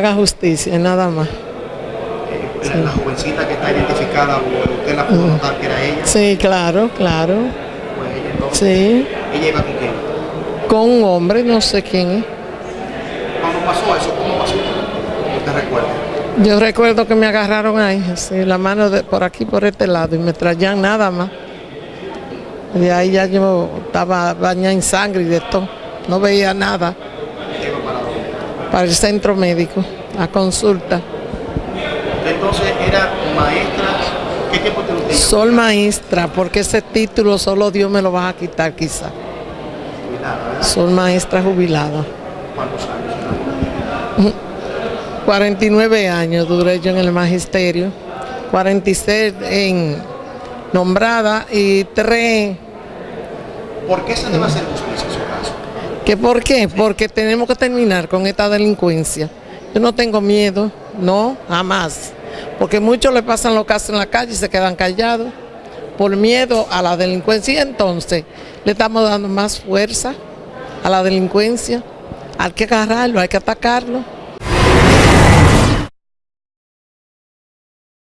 haga justicia, nada más. La, la jovencita que está identificada, ¿usted la pudo notar que era ella? Sí, claro, claro. Pues ella entonces, Sí, ¿Ella iba con quién? con un hombre, no sé quién es. Cuando pasó eso, ¿cómo pasó? ¿Usted recuerda? Yo recuerdo que me agarraron ahí, así, la mano de, por aquí, por este lado, y me traían nada más. De ahí ya yo estaba bañada en sangre y de todo. No veía nada para el centro médico, a consulta. Entonces era maestra, ¿qué tiempo tiene usted? Soy maestra, porque ese título solo Dios me lo va a quitar quizá. Jubilada. Soy maestra jubilada. ¿Cuántos años? 49 años duré yo en el magisterio, 46 en nombrada y 3 ¿Por qué se debe hacer justicia en su caso? ¿Que por qué? Porque tenemos que terminar con esta delincuencia. Yo no tengo miedo, no, jamás. Porque muchos le pasan los casos en la calle y se quedan callados por miedo a la delincuencia. Y entonces le estamos dando más fuerza a la delincuencia. Hay que agarrarlo, hay que atacarlo.